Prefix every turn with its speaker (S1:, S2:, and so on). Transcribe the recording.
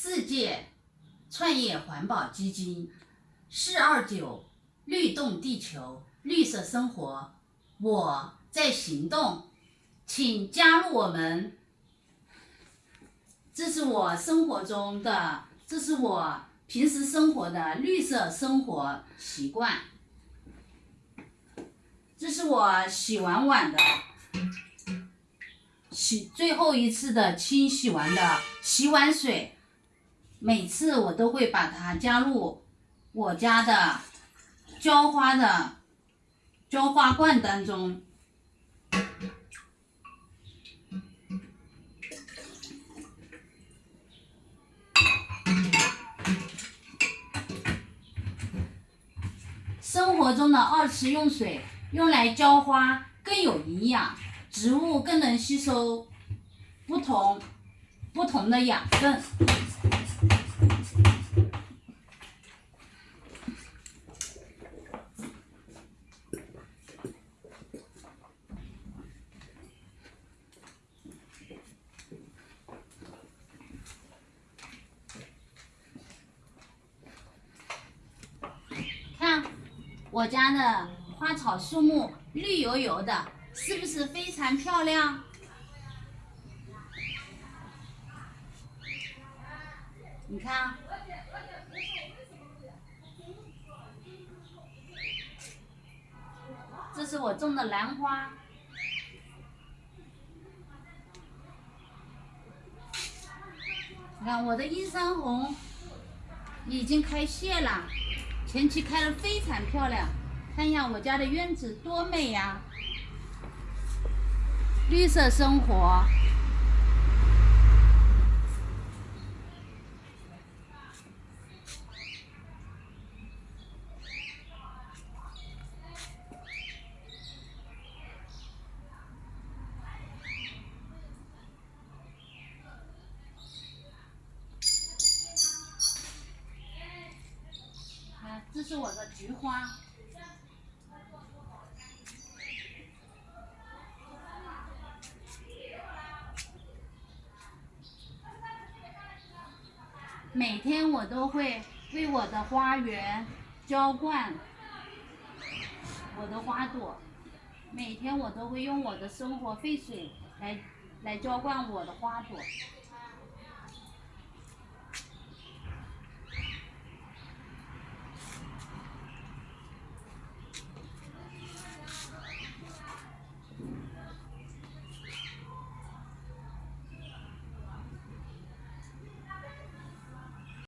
S1: 世界创业环保基金四二九律动地球绿色生活，我在行动，请加入我们。这是我生活中的，这是我平时生活的绿色生活习惯。这是我洗完碗的。洗最后一次的清洗完的洗碗水，每次我都会把它加入我家的浇花的浇花罐当中。生活中的二次用水用来浇花更有营养。植物更能吸收不同不同的养分。看我家的花草树木，绿油油的。是不是非常漂亮？你看，这是我种的兰花。你看我的映山红已经开谢了，前期开的非常漂亮。看一下我家的院子多美呀！绿色生活。是我的菊花。每天我都会为我的花园浇灌我的花朵，每天我都会用我的生活废水来来浇灌我的花朵。